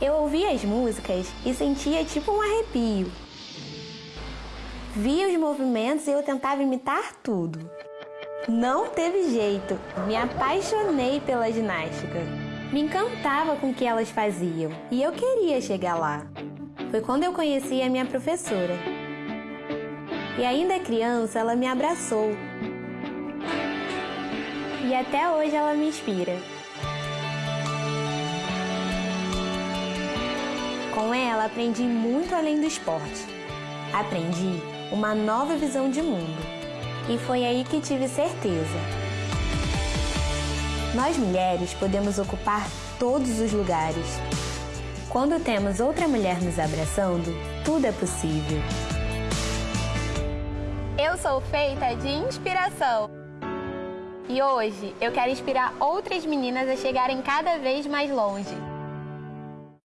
Eu ouvia as músicas e sentia tipo um arrepio. Via os movimentos e eu tentava imitar tudo. Não teve jeito, me apaixonei pela ginástica. Me encantava com o que elas faziam e eu queria chegar lá. Foi quando eu conheci a minha professora. E ainda criança, ela me abraçou. E até hoje ela me inspira. Com ela, aprendi muito além do esporte. Aprendi uma nova visão de mundo. E foi aí que tive certeza. Nós mulheres podemos ocupar todos os lugares. Quando temos outra mulher nos abraçando, tudo é possível. Eu sou feita de inspiração. E hoje eu quero inspirar outras meninas a chegarem cada vez mais longe.